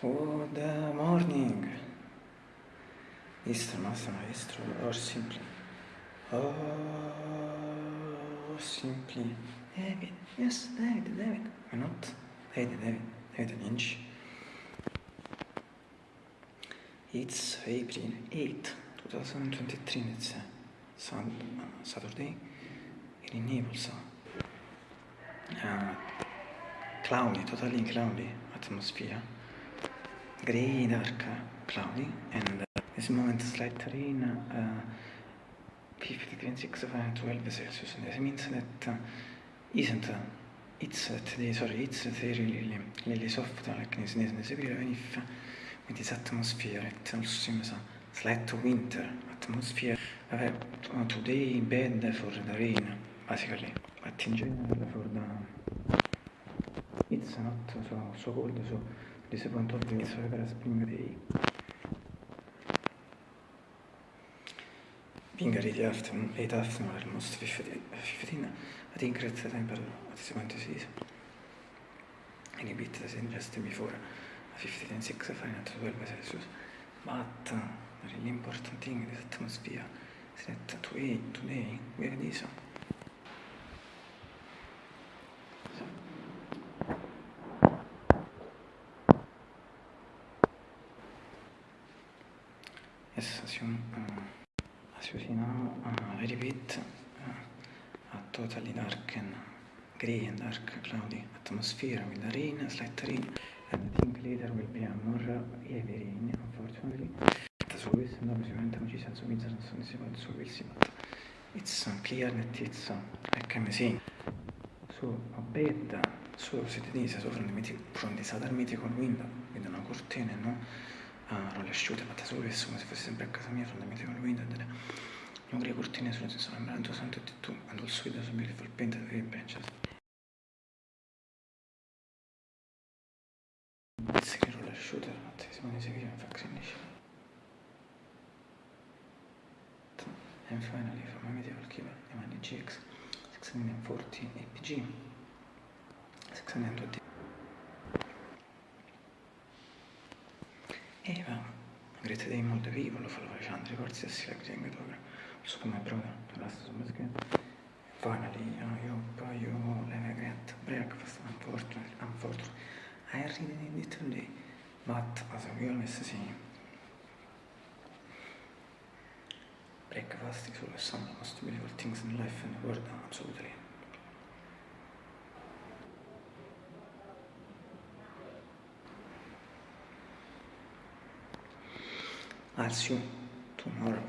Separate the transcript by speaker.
Speaker 1: Good morning. Istro, nostro maestro, or simply. Or simply. David, yes, David, David. Why not? David, David, David Lynch. It's April 8, 2023, it's uh, Saturday in Naples. Uh, cloudy, totally cloudy atmosphere. Gray, dark, cloudy, and uh, this moment slight rain, uh, 50 degrees 6 Fahrenheit, 12 Celsius. And this means that uh, isn't uh, it's uh, today, sorry, it's very really, really soft, like this, this, this April if with this atmosphere, it also seems a slight winter atmosphere. Uh, today bad for the rain, basically, but in general for the it's not so, so cold, so view, it's like a spring day. Being early afternoon, late afternoon, almost 15, 15 I think at the temperature at this point of season. And a bit the same just before, 15 and 6 Fahrenheit, 12 Celsius. But uh, the really important thing in this atmosphere is that as you, uh, as see now, uh, a totally dark and grey and dark cloudy atmosphere with the rain, slight rain, and I think later will be a more heavy rain, unfortunately. So this is not sicuramente non ci senso mezzo, non so se vado su questi, but it's uh, clear that it's, uh, like I'm saying, so a bed, so siete dise, so from the, mythic, from the southern mythical window, with una cortina, no? Ah, non le asciute, fatte solo questo, come se fosse sempre a casa mia, sono metteva il window, delle nuove cortine sulle sono sembrando santo e tu, and also it was a beautiful painted very benches. It's a roller shooter, not this one is a video vaccination. And finally, from a medieval the Mani GX 640 APG 620 E va, avrete dei molti vivo, lo farò facendo, over. So my brother, the last of my skin. Finally, I hope you have a great breakfast, unfortunately, unfortunately. I really need it today, but as we always say, breakfast is always some of the most beautiful things in life and the world, absolutely. I'll see you tomorrow.